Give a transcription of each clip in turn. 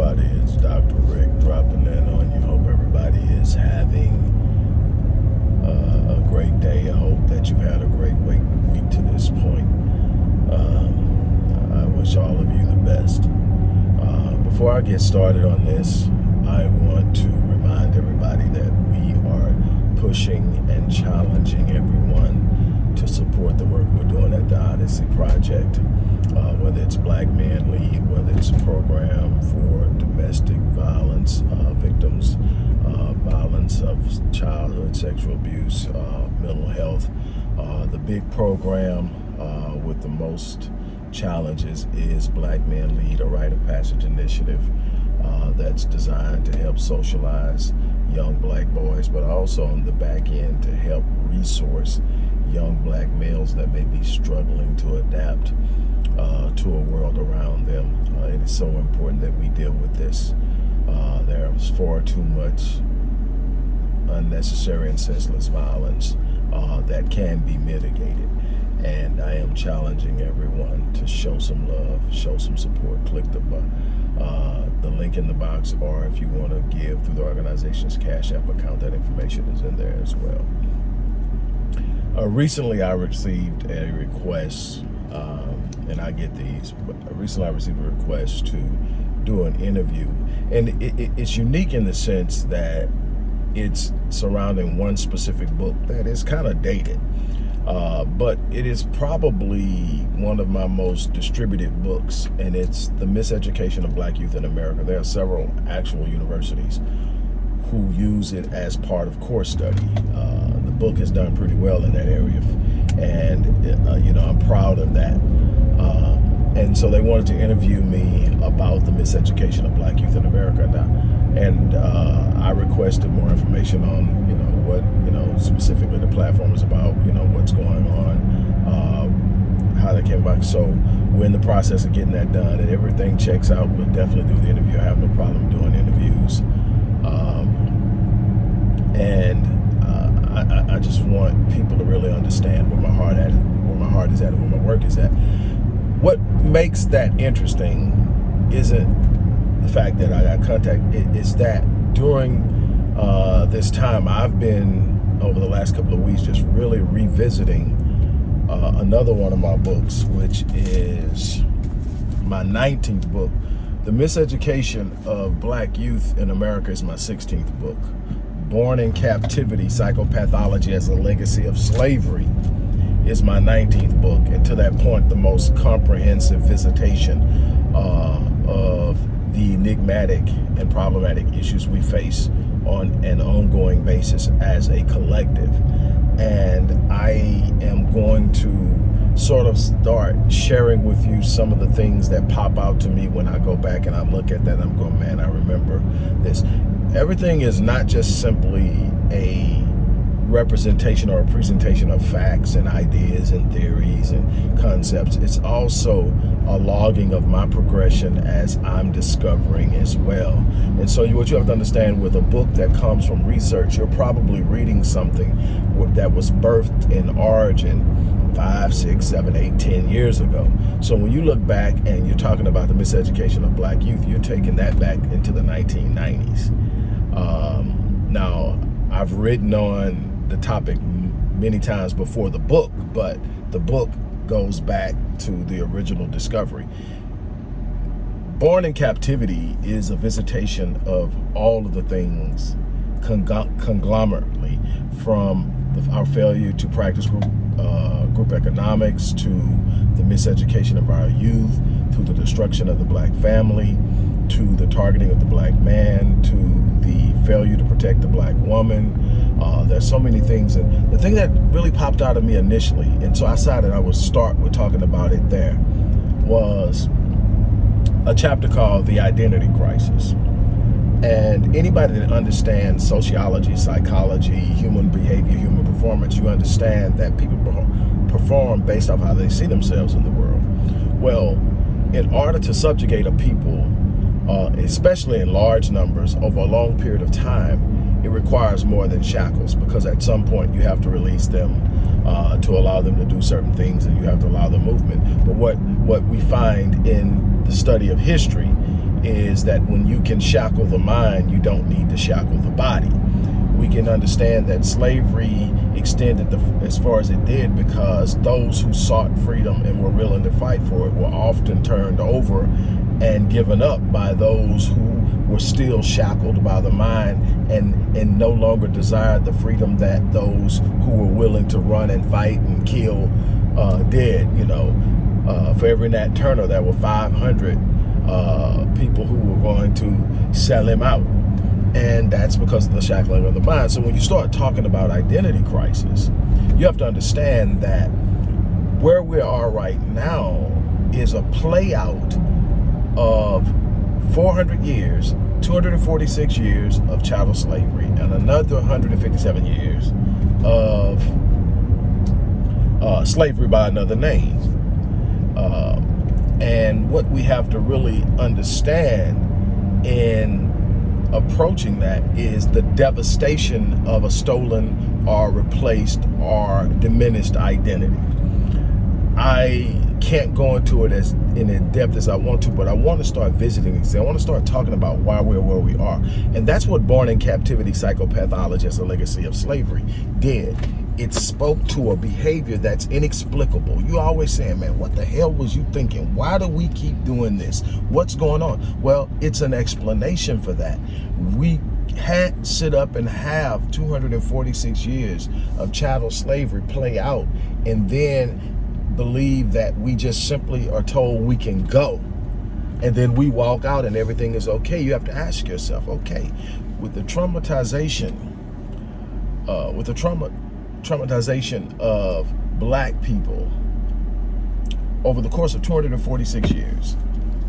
is Dr. Rick dropping in on you. Hope everybody is having uh, a great day. I hope that you've had a great week, week to this point. Um, I wish all of you the best. Uh, before I get started on this, I want to remind everybody that we are pushing and challenging everyone to support the work we're doing at the Odyssey Project uh, whether it's Black Men Lead, whether it's a program for domestic violence uh, victims, uh, violence of childhood sexual abuse, uh, mental health. Uh, the big program with the most challenges is Black Men Lead, a rite of passage initiative that's designed to help socialize young black boys, but also on the back end to help resource young black males that may be struggling to adapt uh, to a world around them. Uh, it is so important that we deal with this. Uh, there is far too much unnecessary and senseless violence uh, that can be mitigated. And I am challenging everyone to show some love, show some support. Click the uh, the link in the box, or if you want to give through the organization's Cash App account, that information is in there as well. Uh, recently, I received a request um, and I get these. But recently, I received a request to do an interview, and it, it, it's unique in the sense that it's surrounding one specific book that is kind of dated. Uh, but it is probably one of my most distributed books, and it's The Miseducation of Black Youth in America. There are several actual universities who use it as part of course study. Uh, the book has done pretty well in that area and uh, you know I'm proud of that. Uh, and so they wanted to interview me about the miseducation of black youth in America now. And uh, I requested more information on, you know, what, know, specifically the platform is about, you know, what's going on, uh, how they came back. So we're in the process of getting that done and everything checks out. We'll definitely do the interview. I have no problem doing interviews. Um, and I, I, just want people to really understand where my heart at, where my heart is at, and where my work is at. What makes that interesting isn't the fact that I got contact. It, it's that during uh, this time, I've been over the last couple of weeks just really revisiting uh, another one of my books, which is my 19th book. The Miseducation of Black Youth in America is my 16th book. Born in Captivity, Psychopathology as a Legacy of Slavery is my 19th book. And to that point, the most comprehensive visitation uh, of the enigmatic and problematic issues we face on an ongoing basis as a collective. And I am going to sort of start sharing with you some of the things that pop out to me when I go back and I look at that I'm going, man, I remember this everything is not just simply a representation or a presentation of facts and ideas and theories and concepts. It's also a logging of my progression as I'm discovering as well. And so what you have to understand with a book that comes from research, you're probably reading something that was birthed in origin five, six, seven, eight, ten years ago. So when you look back and you're talking about the miseducation of black youth, you're taking that back into the 1990s. Um, now, I've written on the topic many times before the book, but the book goes back to the original discovery. Born in Captivity is a visitation of all of the things conglomerately from our failure to practice group, uh, group economics to the miseducation of our youth, to the destruction of the black family, to the targeting of the black man, to the failure to protect the black woman. Uh, there's so many things. And the thing that really popped out of me initially, and so I decided I would start with talking about it there, was a chapter called The Identity Crisis. And anybody that understands sociology, psychology, human behavior, human performance, you understand that people perform based off how they see themselves in the world. Well, in order to subjugate a people uh, especially in large numbers over a long period of time, it requires more than shackles because at some point you have to release them uh, to allow them to do certain things and you have to allow the movement. But what, what we find in the study of history is that when you can shackle the mind, you don't need to shackle the body. We can understand that slavery extended the, as far as it did because those who sought freedom and were willing to fight for it were often turned over and given up by those who were still shackled by the mind and, and no longer desired the freedom that those who were willing to run and fight and kill uh, did, you know. Uh, for every Nat Turner, there were 500 uh, people who were going to sell him out. And that's because of the shackling of the mind. So when you start talking about identity crisis, you have to understand that where we are right now is a play out of 400 years, 246 years of chattel slavery, and another 157 years of uh, slavery by another name. Uh, and what we have to really understand in approaching that is the devastation of a stolen or replaced or diminished identity. I can't go into it as in, depth as I want to, but I want to start visiting these. I want to start talking about why we're where we are. And that's what Born in Captivity Psychopathology as a Legacy of Slavery did. It spoke to a behavior that's inexplicable. You always saying, man, what the hell was you thinking? Why do we keep doing this? What's going on? Well, it's an explanation for that. We had sit up and have 246 years of chattel slavery play out and then believe that we just simply are told we can go and then we walk out and everything is okay. You have to ask yourself, okay, with the traumatization, uh, with the trauma, traumatization of black people over the course of 246 years,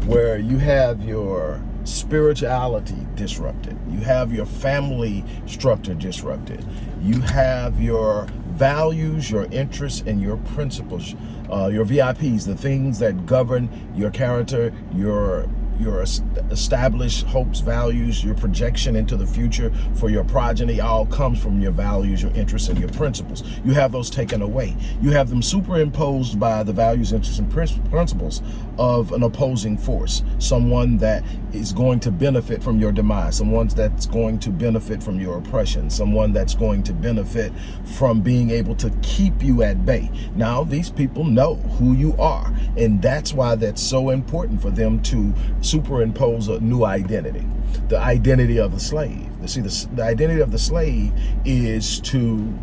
where you have your spirituality disrupted, you have your family structure disrupted, you have your values, your interests, and your principles uh, your VIPs, the things that govern your character, your your established hopes, values, your projection into the future for your progeny all comes from your values, your interests, and your principles. You have those taken away. You have them superimposed by the values, interests, and principles of an opposing force, someone that is going to benefit from your demise, someone that's going to benefit from your oppression, someone that's going to benefit from being able to keep you at bay. Now, these people know who you are, and that's why that's so important for them to superimpose a new identity, the identity of the slave. You see, the, the identity of the slave is to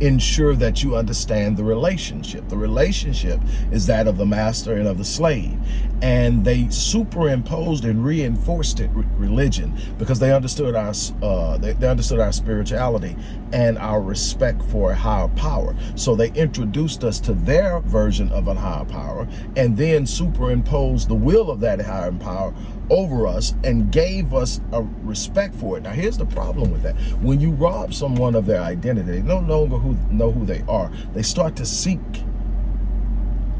ensure that you understand the relationship. The relationship is that of the master and of the slave. And they superimposed and reinforced it religion because they understood our uh, they, they understood our spirituality and our respect for a higher power. So they introduced us to their version of a higher power and then superimposed the will of that higher power over us and gave us a respect for it. Now, here's the problem with that. When you rob someone of their identity, they no longer who, know who they are. They start to seek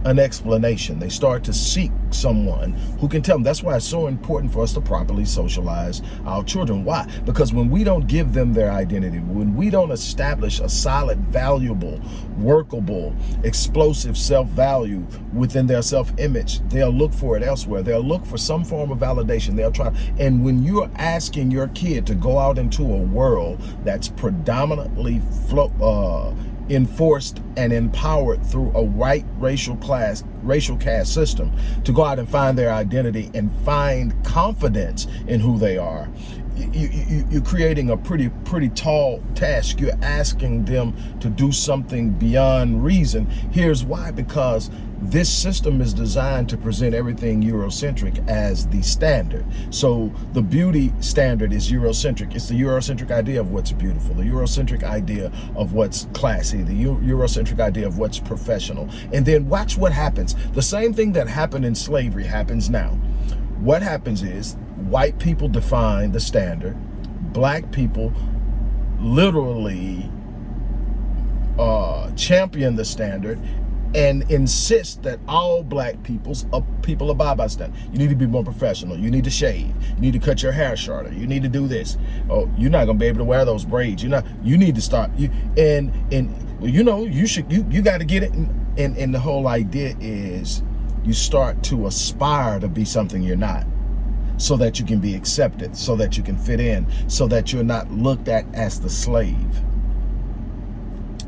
an explanation. They start to seek someone who can tell them. That's why it's so important for us to properly socialize our children. Why? Because when we don't give them their identity, when we don't establish a solid, valuable, workable, explosive self-value within their self-image, they'll look for it elsewhere. They'll look for some form of validation. They'll try. And when you're asking your kid to go out into a world that's predominantly flow, uh, enforced and empowered through a white racial class, racial caste system to go out and find their identity and find confidence in who they are. You, you, you're creating a pretty, pretty tall task. You're asking them to do something beyond reason. Here's why, because this system is designed to present everything Eurocentric as the standard. So the beauty standard is Eurocentric. It's the Eurocentric idea of what's beautiful, the Eurocentric idea of what's classy, the Eurocentric idea of what's professional. And then watch what happens. The same thing that happened in slavery happens now. What happens is white people define the standard, black people literally uh, champion the standard and insist that all black people's uh, people abide by standard. You need to be more professional. You need to shave. You need to cut your hair shorter. You need to do this. Oh, you're not gonna be able to wear those braids. You're not. You need to start. You and and you know you should. You you got to get it. And, and and the whole idea is you start to aspire to be something you're not. so that you can be accepted, so that you can fit in, so that you're not looked at as the slave.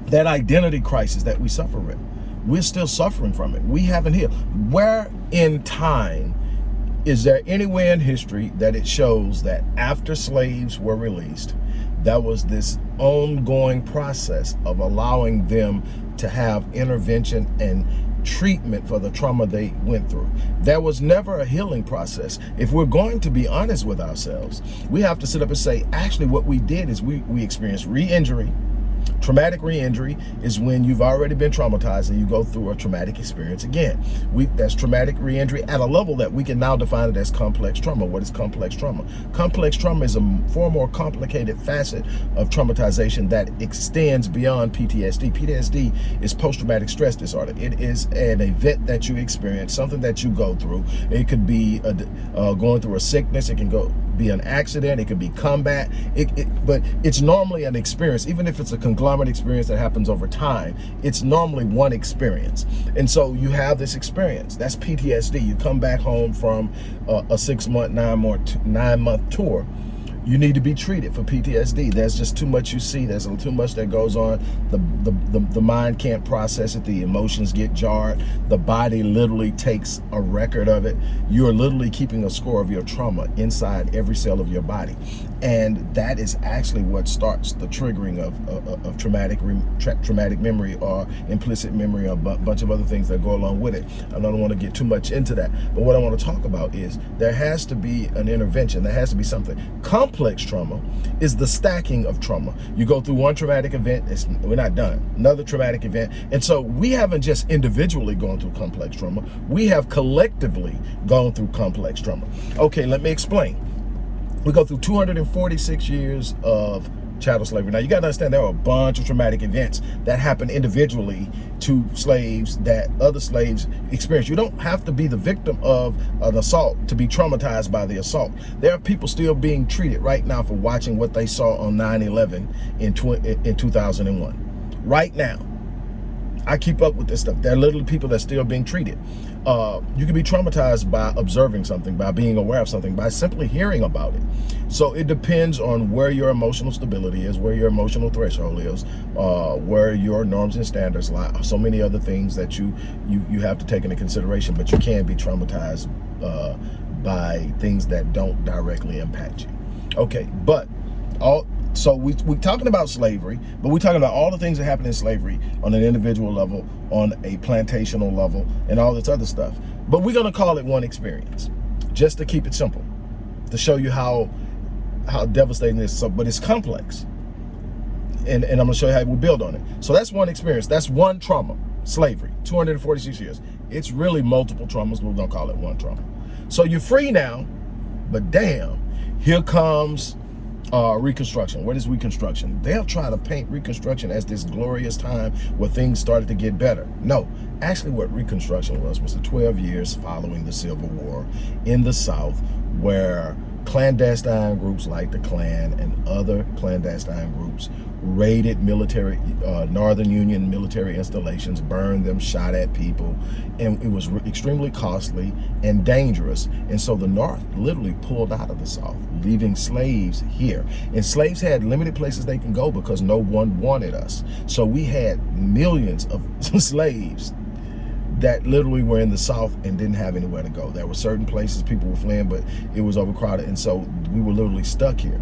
That identity crisis that we suffer with, we're still suffering from it. We haven't healed. Where in time is there anywhere in history that it shows that after slaves were released, that was this ongoing process of allowing them to have intervention and treatment for the trauma they went through. There was never a healing process. If we're going to be honest with ourselves, we have to sit up and say, actually what we did is we, we experienced re-injury, Traumatic re-injury is when you've already been traumatized and you go through a traumatic experience again. We, that's traumatic re-injury at a level that we can now define it as complex trauma. What is complex trauma? Complex trauma is a far more complicated facet of traumatization that extends beyond PTSD. PTSD is post-traumatic stress disorder. It is an event that you experience, something that you go through. It could be a, uh, going through a sickness. It can go be an accident. It could be combat. It, it, but it's normally an experience, even if it's a conglomerate experience that happens over time, it's normally one experience. And so you have this experience. That's PTSD. You come back home from a, a six month, nine, more nine month tour you need to be treated for PTSD. There's just too much you see. There's too much that goes on. The, the, the, the, mind can't process it. The emotions get jarred. The body literally takes a record of it. You're literally keeping a score of your trauma inside every cell of your body. And that is actually what starts the triggering of, of, of traumatic tra traumatic memory or implicit memory or a bunch of other things that go along with it. I don't want to get too much into that. But what I want to talk about is there has to be an intervention. There has to be something. Come complex trauma is the stacking of trauma. You go through one traumatic event, we're not done. Another traumatic event. And so we haven't just individually gone through complex trauma. We have collectively gone through complex trauma. Okay, let me explain. We go through 246 years of chattel slavery. Now you got to understand there are a bunch of traumatic events that happen individually to slaves that other slaves experience. You don't have to be the victim of an assault to be traumatized by the assault. There are people still being treated right now for watching what they saw on 9-11 in, in 2001. Right now. I keep up with this stuff. There are literally people that are still being treated. Uh, you can be traumatized by observing something, by being aware of something, by simply hearing about it. So it depends on where your emotional stability is, where your emotional threshold is, uh, where your norms and standards lie. So many other things that you you you have to take into consideration, but you can be traumatized uh, by things that don't directly impact you. Okay, but all so we, we're talking about slavery, but we're talking about all the things that happen in slavery on an individual level, on a plantational level, and all this other stuff. But we're going to call it one experience, just to keep it simple, to show you how how devastating this is. So, but it's complex. And, and I'm to show you how we build on it. So that's one experience. That's one trauma, slavery, 246 years. It's really multiple traumas, but we're to call it one trauma. So you're free now, but damn, here comes uh, Reconstruction. What is Reconstruction? They'll try to paint Reconstruction as this glorious time where things started to get better. No, actually what Reconstruction was was the 12 years following the Civil War in the South where clandestine groups like the Klan and other clandestine groups raided military, uh, Northern Union military installations, burned them, shot at people, and it was extremely costly and dangerous. And so the North literally pulled out of the South, leaving slaves here. And slaves had limited places they can go because no one wanted us. So we had millions of slaves that literally were in the South and didn't have anywhere to go. There were certain places people were fleeing, but it was overcrowded. And so we were literally stuck here.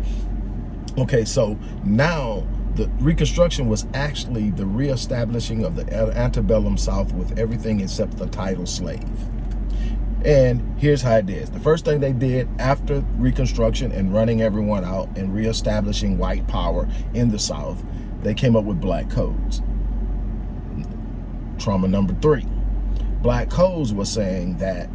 Okay, so now the Reconstruction was actually the reestablishing of the antebellum South with everything except the title slave. And here's how it is. The first thing they did after Reconstruction and running everyone out and reestablishing white power in the South, they came up with black codes. Trauma number three Black Codes was saying that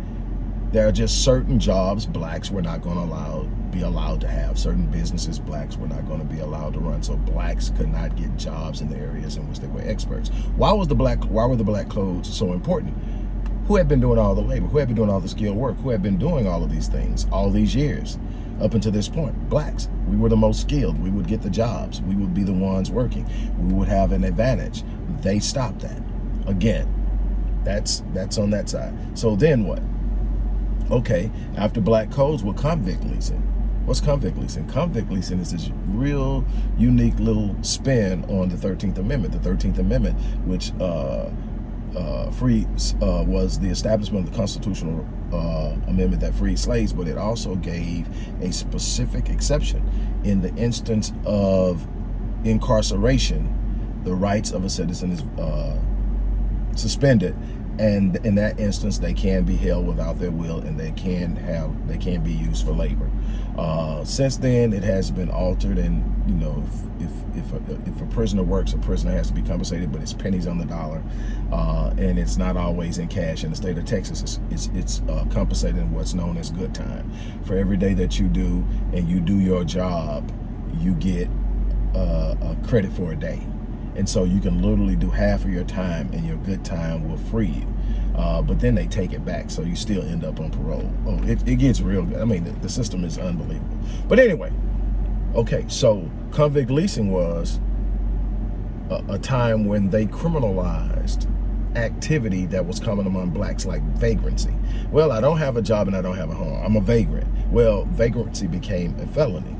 there are just certain jobs blacks were not going to allow be allowed to have. Certain businesses blacks were not going to be allowed to run. So blacks could not get jobs in the areas in which they were experts. Why was the black why were the black codes so important? Who had been doing all the labor? Who had been doing all the skilled work? Who had been doing all of these things all these years up until this point? Blacks. We were the most skilled. We would get the jobs. We would be the ones working. We would have an advantage. They stopped that. Again that's that's on that side. So then what? Okay, after black codes, well, convict leasing. What's convict leasing? Convict leasing is this real unique little spin on the 13th Amendment. The 13th Amendment, which uh, uh, freed, uh, was the establishment of the constitutional uh, amendment that freed slaves, but it also gave a specific exception in the instance of incarceration, the rights of a citizen is uh, suspended. And in that instance they can be held without their will and they can have they can be used for labor. Uh, since then it has been altered and you know if if if a, if a, prisoner works a prisoner has to be compensated but it's pennies on the dollar. Uh, and it's not always in cash in the state of Texas. It's it's, it's uh, compensated in what's known as good time. For every day that you do and you do your job you get uh, a credit for a day and so you can literally do half of your time and your good time will free you. Uh, but then they take it back, so you still end up on parole. Oh, it, it gets real good. I mean, the, the system is unbelievable. But anyway, okay, so convict leasing was a, a time when they criminalized activity that was common among blacks like vagrancy. Well, I don't have a job and I don't have a home. I'm a vagrant. Well, vagrancy became a felony.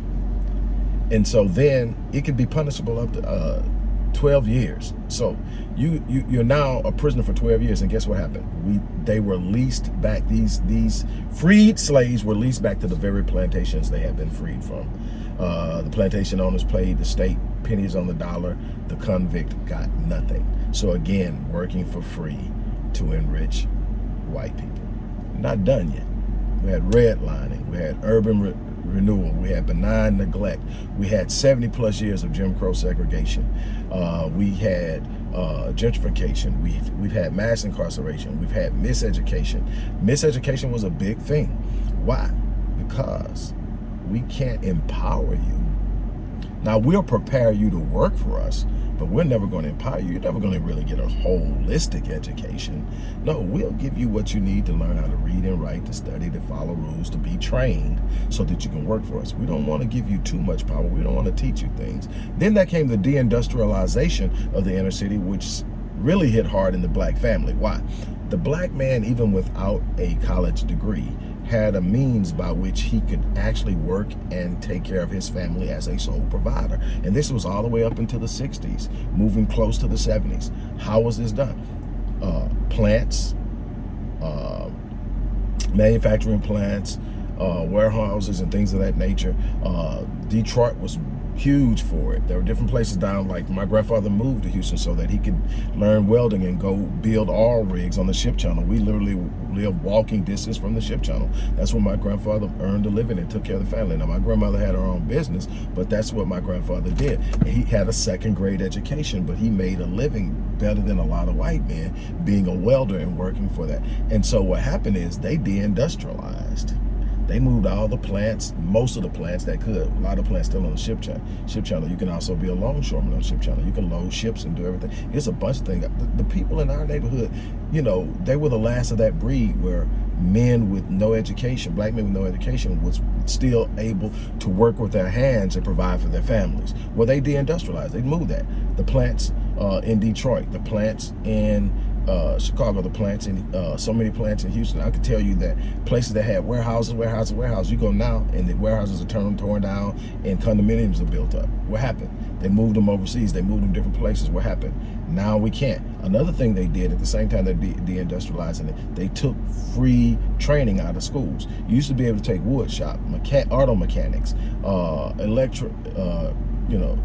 And so then it could be punishable up to uh, 12 years. So you, you you're now a prisoner for 12 years, and guess what happened? We they were leased back. These these freed slaves were leased back to the very plantations they had been freed from. Uh, the plantation owners paid the state pennies on the dollar. The convict got nothing. So again, working for free to enrich white people. Not done yet. We had redlining. We had urban renewal. We had benign neglect. We had 70 plus years of Jim Crow segregation. Uh, we had uh, gentrification. We've, we've had mass incarceration. We've had miseducation. Miseducation was a big thing. Why? Because we can't empower you. Now, we'll prepare you to work for us, but we're never going to empower you. You're never going to really get a holistic education. No, we'll give you what you need to learn how to read and write, to study, to follow rules, to be trained so that you can work for us. We don't want to give you too much power. We don't want to teach you things. Then that came the deindustrialization of the inner city, which really hit hard in the black family. Why? The black man, even without a college degree, had a means by which he could actually work and take care of his family as a sole provider. And this was all the way up into the 60s, moving close to the 70s. How was this done? Uh, plants, uh, manufacturing plants, uh, warehouses and things of that nature. Uh, Detroit was huge for it. There were different places down, like my grandfather moved to Houston so that he could learn welding and go build oil rigs on the ship channel. We literally lived walking distance from the ship channel. That's where my grandfather earned a living and took care of the family. Now, my grandmother had her own business, but that's what my grandfather did. He had a second grade education, but he made a living better than a lot of white men being a welder and working for that. And so what happened is they deindustrialized. They moved all the plants, most of the plants that could. A lot of plants still on the ship channel. Ship channel. You can also be a longshoreman on ship channel. You can load ships and do everything. It's a bunch of things. The, the people in our neighborhood, you know, they were the last of that breed where men with no education, black men with no education, was still able to work with their hands and provide for their families. Well, they deindustrialized. They moved that. The plants uh, in Detroit, the plants in uh, Chicago, the plants in uh, so many plants in Houston. I could tell you that places that had warehouses, warehouses, warehouses, you go now and the warehouses are turned, torn down and condominiums are built up. What happened? They moved them overseas. They moved them different places. What happened? Now we can't. Another thing they did at the same time they're de-industrializing it, they took free training out of schools. You used to be able to take wood shop, auto mechanics, uh, electric, uh, you know,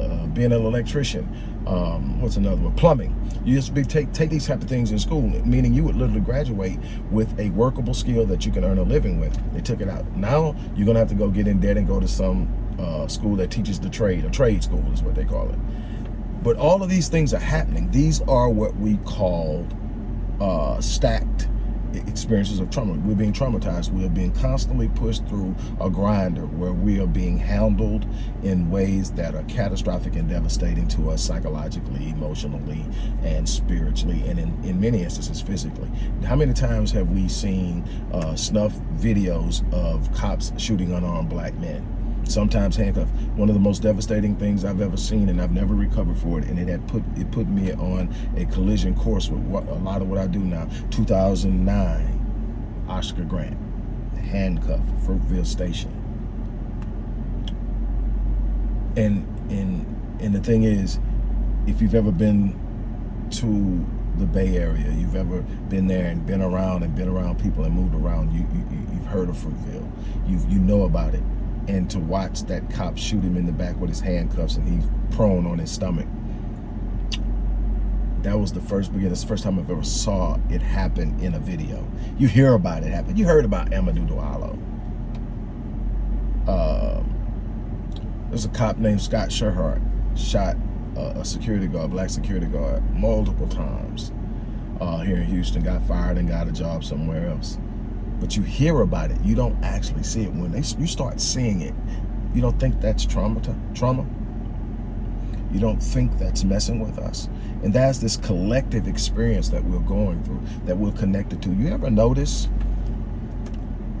uh, being an electrician, um, what's another one, plumbing. You to be take, take these type of things in school, meaning you would literally graduate with a workable skill that you can earn a living with. They took it out. Now you're gonna have to go get in debt and go to some uh, school that teaches the trade, a trade school is what they call it. But all of these things are happening. These are what we call uh, stacked experiences of trauma. We're being traumatized. We are being constantly pushed through a grinder where we are being handled in ways that are catastrophic and devastating to us psychologically, emotionally, and spiritually, and in, in many instances, physically. How many times have we seen uh, snuff videos of cops shooting unarmed black men? Sometimes handcuffed. One of the most devastating things I've ever seen, and I've never recovered for it. And it had put it put me on a collision course with what, a lot of what I do now. 2009, Oscar Grant, handcuffed, Fruitvale Station. And and and the thing is, if you've ever been to the Bay Area, you've ever been there and been around and been around people and moved around, you, you, you've heard of Fruitvale. You you know about it. And to watch that cop shoot him in the back with his handcuffs and he's prone on his stomach. That was the first beginning. That's the first time I've ever saw it happen in a video. You hear about it happen. You heard about Amadou Diallo. Uh, there's a cop named Scott Sherhart shot a security guard, black security guard, multiple times uh, here in Houston, got fired and got a job somewhere else. But you hear about it, you don't actually see it. When they you start seeing it, you don't think that's trauma. trauma. You don't think that's messing with us. And that's this collective experience that we're going through, that we're connected to. You ever notice,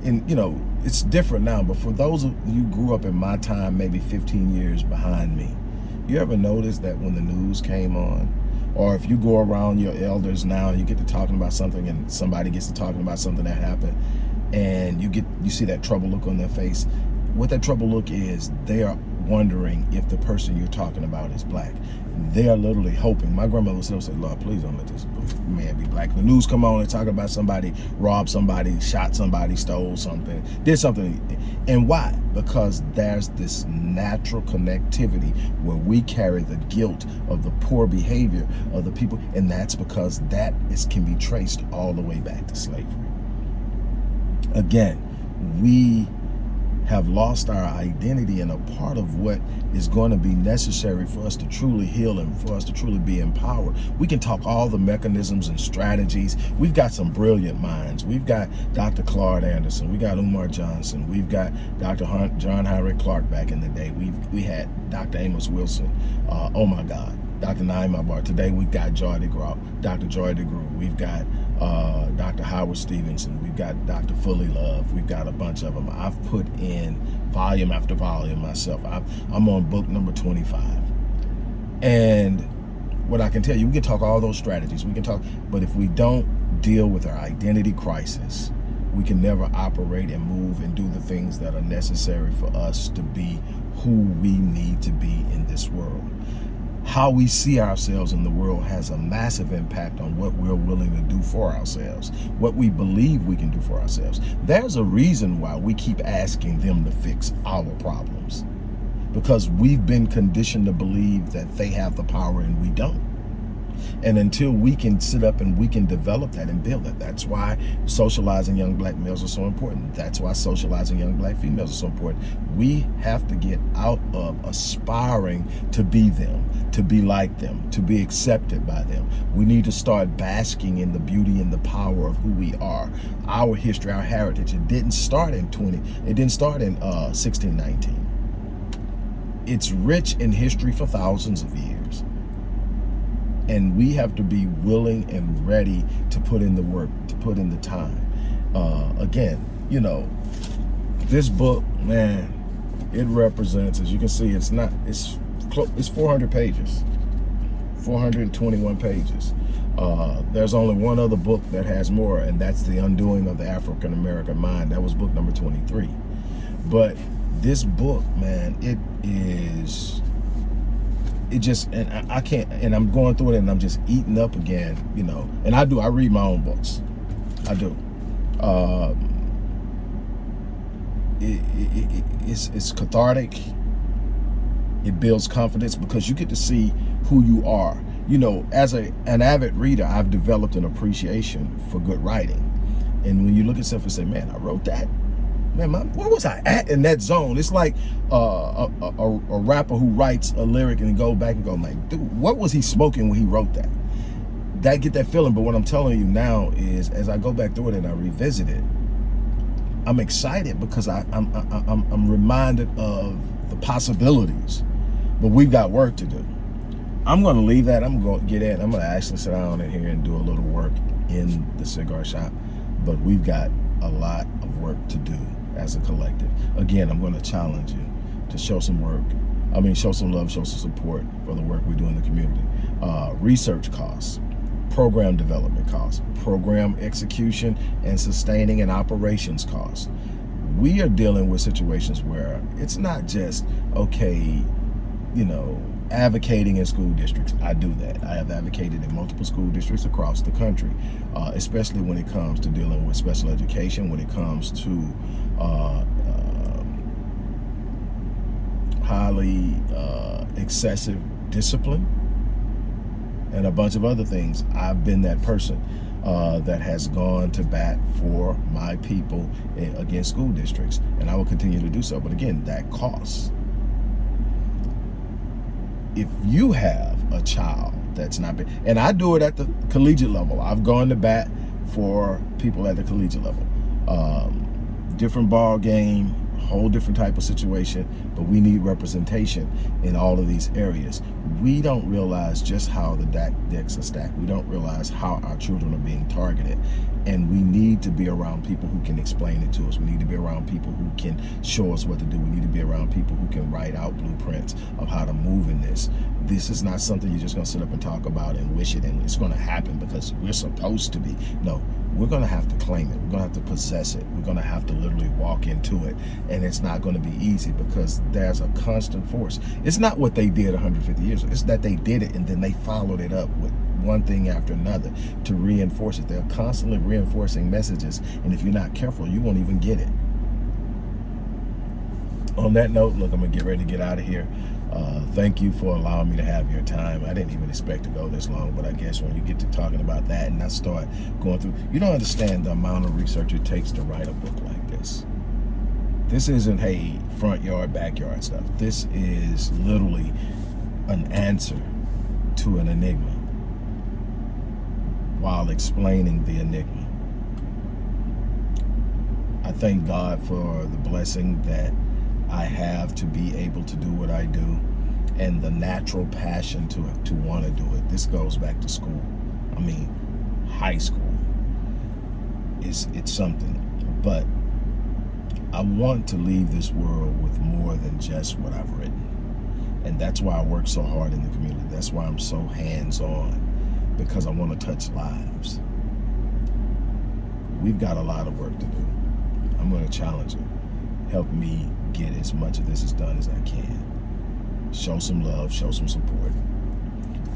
and you know, it's different now, but for those of you grew up in my time, maybe 15 years behind me, you ever notice that when the news came on, or if you go around your elders now and you get to talking about something and somebody gets to talking about something that happened and you get you see that trouble look on their face, what that trouble look is they are wondering if the person you're talking about is black. They are literally hoping. My grandmother would say, Lord, please don't let this man be black. The news come on and talk about somebody robbed somebody, shot somebody, stole something, did something. And why? Because there's this natural connectivity where we carry the guilt of the poor behavior of the people. And that's because that is can be traced all the way back to slavery. Again, we have lost our identity and a part of what is going to be necessary for us to truly heal and for us to truly be empowered. We can talk all the mechanisms and strategies. We've got some brilliant minds. We've got Dr. Claude Anderson. We got Umar Johnson. We've got Dr. Hunt, John Henrik Clarke back in the day. We've, we had Dr. Amos Wilson. Uh, oh my God. Dr. Na'im Akbar. Today we've got Joy DeGruy, Dr. Joy DeGruy. We've got uh, Dr. Howard Stevenson. We've got Dr. Fullilove, We've got a bunch of them. I've put in volume after volume myself. i am on book number 25. And what I can tell you, we can talk all those strategies. We can talk, but if we don't deal with our identity crisis, we can never operate and move and do the things that are necessary for us to be who we need to be in this world how we see ourselves in the world has a massive impact on what we're willing to do for ourselves, what we believe we can do for ourselves. There's a reason why we keep asking them to fix our problems because we've been conditioned to believe that they have the power and we don't. And until we can sit up and we can develop that and build it, that's why socializing young black males are so important. That's why socializing young black females are so important. We have to get out of aspiring to be them, to be like them, to be accepted by them. We need to start basking in the beauty and the power of who we are. Our history, our heritage, it didn't start in 20, it didn't start in uh, 1619. It's rich in history for thousands of years and we have to be willing and ready to put in the work to put in the time. Uh, again you know this book man it represents as you can see it's not it's it's 400 pages. 421 pages. Uh, there's only one other book that has more and that's the undoing of the African-American mind. That was book number 23 but this book man it is it just and I, can't and I'm going through it and I'm just eating up again, you know. And I do I read my own books, I do. Uh, it, it, it, it's it's cathartic. It builds confidence because you get to see who you are. You know, as a an avid reader, I've developed an appreciation for good writing. And when you look at stuff and say, man, I wrote that man, my, where was I at in that zone? It's like uh, a, a, a, rapper who writes a lyric and go back and go, like, dude, what was he smoking when he wrote that? That get that feeling. But what I'm telling you now is, as I go back through it and I revisit it, I'm excited because I, I'm, I, I'm, I'm reminded of the possibilities. But we've got work to do. I'm going to leave that. I'm going to get in. I'm going to actually sit down in here and do a little work in the cigar shop. But we've got a lot of work to do as a collective. Again, I'm going to challenge you to show some work. I mean, show some love, show some support for the work we do in the community. Uh, research costs, program development costs, program execution and sustaining and operations costs. We are dealing with situations where it's not just, okay, you know, advocating in school districts. I do that. I have advocated in multiple school districts across the country, uh, especially when it comes to dealing with special education, when it comes to uh, uh, highly uh, excessive discipline and a bunch of other things. I've been that person uh, that has gone to bat for my people against school districts, and I will continue to do so. But again, that costs. If you have a child that's not been, and I do it at the collegiate level. I've gone to bat for people at the collegiate level. Um, different ball game, whole different type of situation, but we need representation in all of these areas. We don't realize just how the decks are stacked. We don't realize how our children are being targeted. And we need to be around people who can explain it to us. We need to be around people who can show us what to do. We need to be around people who can write out blueprints of how to move in this. This is not something you're just gonna sit up and talk about and wish it and it's gonna happen because we're supposed to be. No, we're going to have to claim it. We're going to have to possess it. We're going to have to literally walk into it. And it's not going to be easy because there's a constant force. It's not what they did 150 years ago. It's that they did it and then they followed it up with one thing after another to reinforce it. They're constantly reinforcing messages. And if you're not careful, you won't even get it. On that note, look, I'm going to get ready to get out of here. Uh, thank you for allowing me to have your time. I didn't even expect to go this long, but I guess when you get to talking about that and I start going through, you don't understand the amount of research it takes to write a book like this. This isn't, hey, front yard, backyard stuff. This is literally an answer to an enigma while explaining the enigma. I thank God for the blessing that I have to be able to do what I do and the natural passion to, to want to do it. This goes back to school. I mean, high school. It's, it's something. But I want to leave this world with more than just what I've written. And that's why I work so hard in the community. That's why I'm so hands-on, because I want to touch lives. We've got a lot of work to do. I'm going to challenge you. Help me get as much of this as done as I can. Show some love, show some support.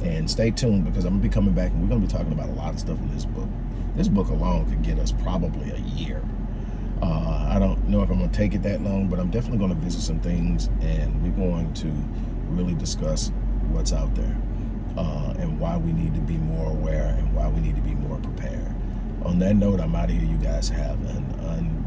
And stay tuned because I'm going to be coming back and we're going to be talking about a lot of stuff in this book. This book alone could get us probably a year. Uh, I don't know if I'm going to take it that long, but I'm definitely going to visit some things and we're going to really discuss what's out there uh, and why we need to be more aware and why we need to be more prepared. On that note, I'm out of here. You guys have an